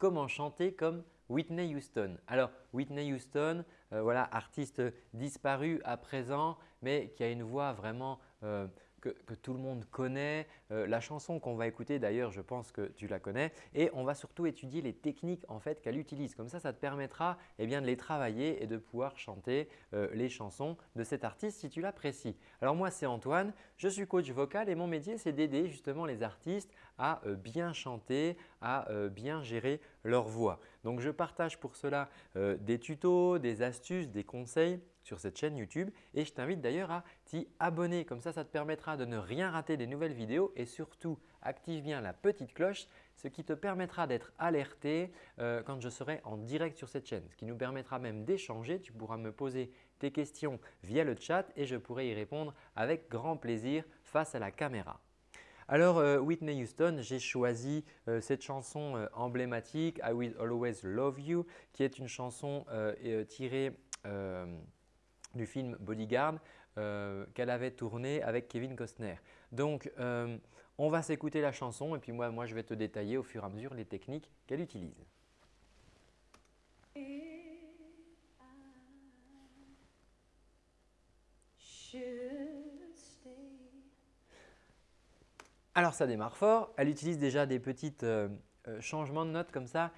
comment chanter comme Whitney Houston. Alors Whitney Houston, euh, voilà, artiste disparu à présent mais qui a une voix vraiment euh, que, tout le monde connaît. Euh, la chanson qu'on va écouter d'ailleurs, je pense que tu la connais. Et on va surtout étudier les techniques en fait qu'elle utilise. Comme ça, ça te permettra eh bien, de les travailler et de pouvoir chanter euh, les chansons de cet artiste si tu l'apprécies. Alors moi, c'est Antoine, je suis coach vocal et mon métier, c'est d'aider justement les artistes à euh, bien chanter, à bien gérer leur voix. Donc, je partage pour cela des tutos, des astuces, des conseils sur cette chaîne YouTube et je t'invite d'ailleurs à t'y abonner. Comme ça, ça te permettra de ne rien rater des nouvelles vidéos et surtout active bien la petite cloche ce qui te permettra d'être alerté euh, quand je serai en direct sur cette chaîne. Ce qui nous permettra même d'échanger. Tu pourras me poser tes questions via le chat et je pourrai y répondre avec grand plaisir face à la caméra. Alors euh, Whitney Houston, j'ai choisi euh, cette chanson emblématique I Will Always Love You qui est une chanson tirée du film Bodyguard euh, qu'elle avait tourné avec Kevin Costner. Donc, euh, on va s'écouter la chanson et puis moi, moi, je vais te détailler au fur et à mesure les techniques qu'elle utilise. Alors ça démarre fort, elle utilise déjà des petits euh, changements de notes comme ça.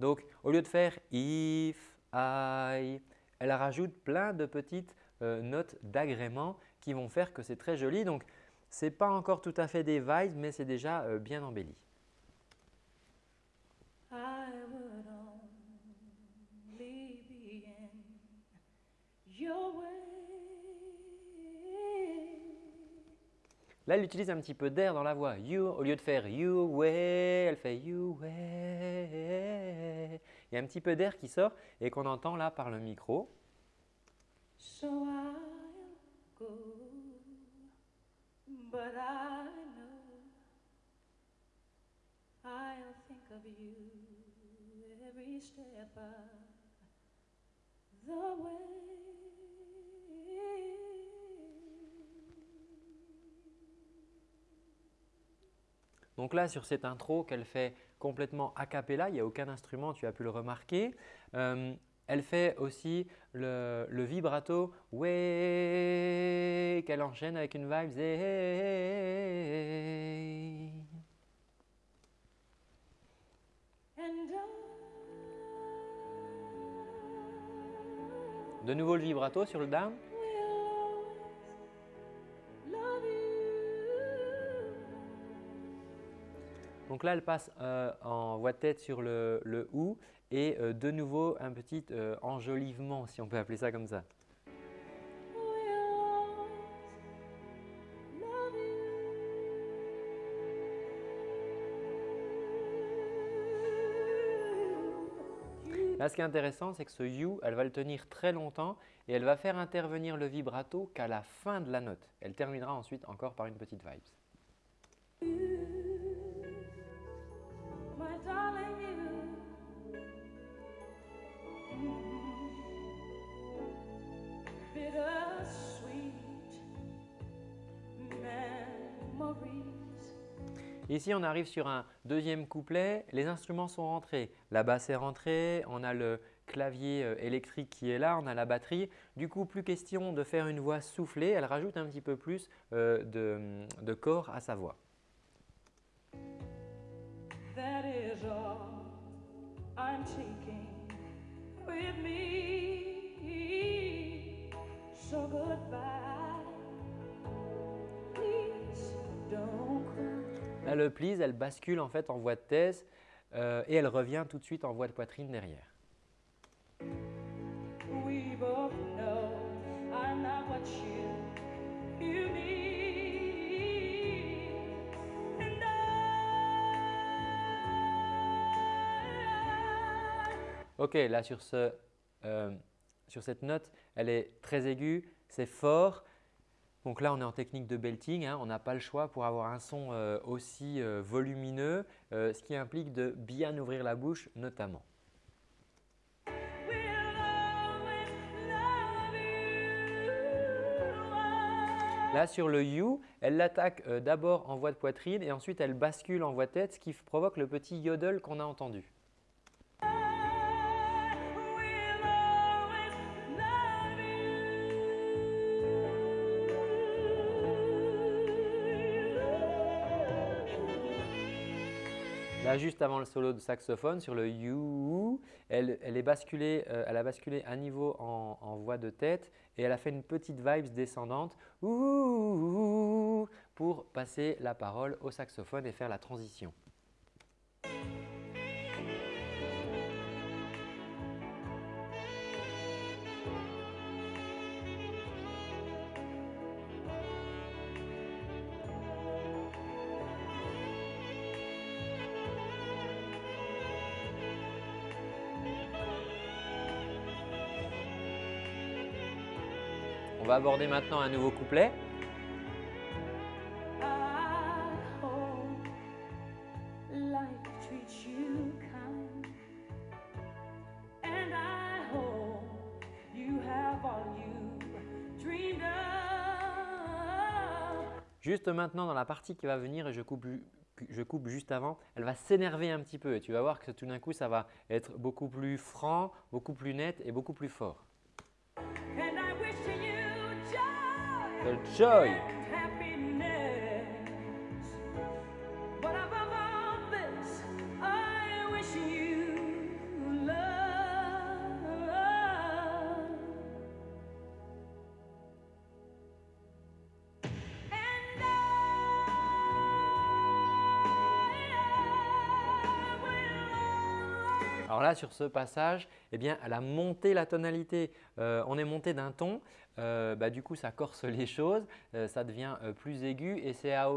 Donc, au lieu de faire if, I, elle rajoute plein de petites euh, notes d'agrément qui vont faire que c'est très joli. Donc, ce n'est pas encore tout à fait des vibes, mais c'est déjà euh, bien embelli. Là, elle utilise un petit peu d'air dans la voix. You, au lieu de faire you way, elle fait you way. Il y a un petit peu d'air qui sort et qu'on entend là par le micro. So I'll go, but I know I'll think of you every step of the way. Donc là, sur cette intro qu'elle fait complètement a cappella, il n'y a aucun instrument, tu as pu le remarquer. Euh, elle fait aussi le, vibrato qu'elle enchaîne avec une vibe De nouveau le vibrato sur le down. Donc là, elle passe euh, en voix de tête sur le, le OU et euh, de nouveau un petit euh, enjolivement si on peut appeler ça comme ça. Là, ce qui est intéressant, c'est que ce You, elle va le tenir très longtemps et elle va faire intervenir le vibrato qu'à la fin de la note. Elle terminera ensuite encore par une petite vibe. Ici, on arrive sur un deuxième couplet. Les instruments sont rentrés. La basse est rentrée, on a le clavier euh, électrique qui est là, on a la batterie. Du coup, plus question de faire une voix soufflée. Elle rajoute un petit peu plus euh, de, corps à sa voix. Là, le please, elle bascule en fait en voix de thèse euh, et elle revient tout de suite en voix de poitrine derrière. Ok, là sur, ce, euh, sur cette note, elle est très aiguë, c'est fort. Donc là, on est en technique de belting. Hein. on n'a pas le choix pour avoir un son euh, aussi euh, volumineux, euh, ce qui implique de bien ouvrir la bouche notamment. Là, sur le You, elle l'attaque d'abord en voix de poitrine et ensuite elle bascule en voix de tête, ce qui provoque le petit yodel qu'on a entendu. Juste avant le solo de saxophone, sur le you, elle, est basculée, euh, elle a basculé un niveau en, voix de tête et elle a fait une petite vibes descendante pour passer la parole au saxophone et faire la transition. On va aborder maintenant un nouveau couplet. Juste maintenant dans la partie qui va venir et je coupe, je coupe juste avant, elle va s'énerver un petit peu et tu vas voir que tout d'un coup ça va être beaucoup plus franc, beaucoup plus net et beaucoup plus fort. The joy Alors là, sur ce passage, eh bien, elle a la tonalité. Euh, on est monté d'un ton, euh, bah, du coup, ça corse les choses, euh, ça devient plus aigu et c'est à,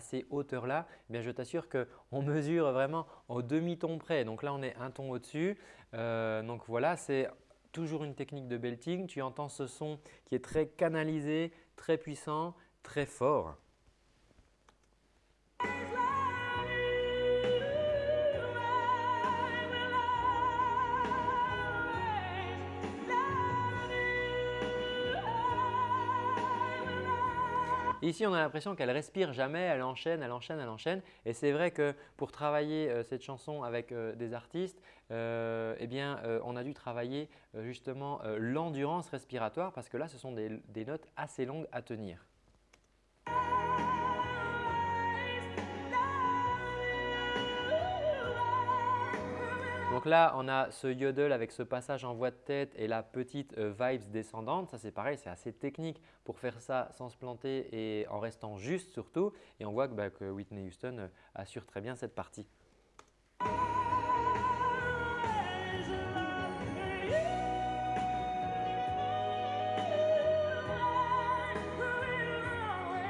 ces hauteurs-là, eh je t'assure qu'on mesure vraiment au demi-ton près. Donc là, on est un ton au-dessus. donc voilà, c'est toujours une technique de belting. Tu entends ce son qui est très canalisé, très puissant, très fort. Ici, on a l'impression qu'elle respire jamais, elle enchaîne, elle enchaîne, elle enchaîne. Et c'est vrai que pour travailler euh, cette chanson avec euh, des artistes, euh, eh on a dû travailler justement l'endurance respiratoire parce que là, ce sont des notes assez longues à tenir. Donc là, on a ce yodel avec ce passage en voix de tête et la petite euh, vibes descendante. Ça, c'est pareil, c'est assez technique pour faire ça sans se planter et en restant juste surtout. Et on voit que, bah, Whitney Houston euh, assure très bien cette partie.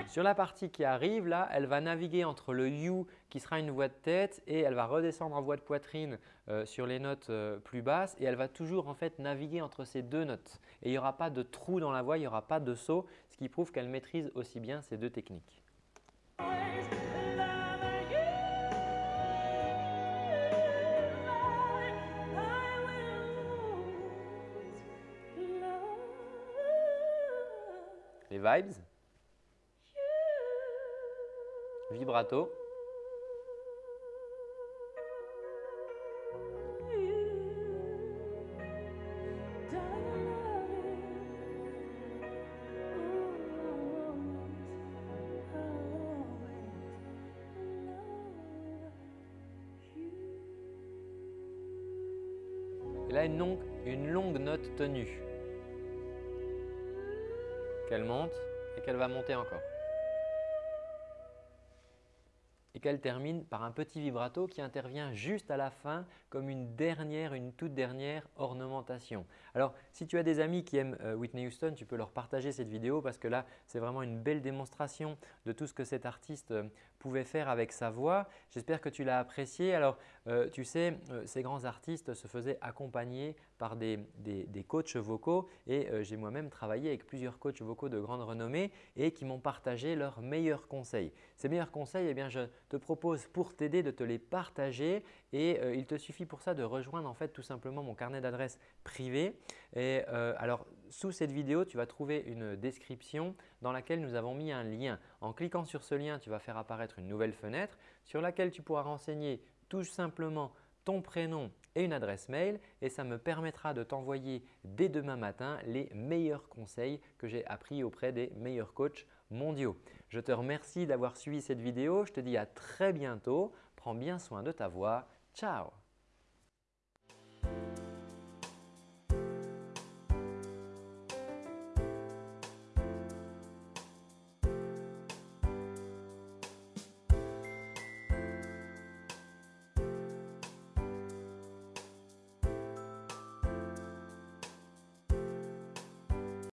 Sur la partie qui arrive, là, elle va naviguer entre le You qui sera une voix de tête et elle va redescendre en voix de poitrine euh, sur les notes euh, plus basses et elle va toujours en fait naviguer entre ces deux notes. Et il n'y aura pas de trou dans la voix, il n'y aura pas de saut, ce qui prouve qu'elle maîtrise aussi bien ces deux techniques. Les vibes? Vibrato. Et là, une longue, une longue note tenue qu'elle monte et qu'elle va monter encore et qu'elle termine par un petit vibrato qui intervient juste à la fin comme une dernière, une toute dernière ornementation. Alors, si tu as des amis qui aiment euh, Whitney Houston, tu peux leur partager cette vidéo parce que là, c'est vraiment une belle démonstration de tout ce que cet artiste euh, pouvait faire avec sa voix. J'espère que tu l'as apprécié. Alors, euh, tu sais, ces grands artistes se faisaient accompagner par des, des, coachs vocaux et j'ai moi-même travaillé avec plusieurs coachs vocaux de grande renommée et qui m'ont partagé leurs meilleurs conseils. Ces meilleurs conseils, eh je te propose pour t'aider de te les partager et il te suffit pour ça de rejoindre en fait tout simplement mon carnet d'adresses privé. Et euh, alors sous cette vidéo, tu vas trouver une description dans laquelle nous avons mis un lien. En cliquant sur ce lien, tu vas faire apparaître une nouvelle fenêtre sur laquelle tu pourras renseigner tout simplement ton prénom et une adresse mail et ça me permettra de t'envoyer dès demain matin les meilleurs conseils que j'ai appris auprès des meilleurs coachs mondiaux. Je te remercie d'avoir suivi cette vidéo. Je te dis à très bientôt. Prends bien soin de ta voix. Ciao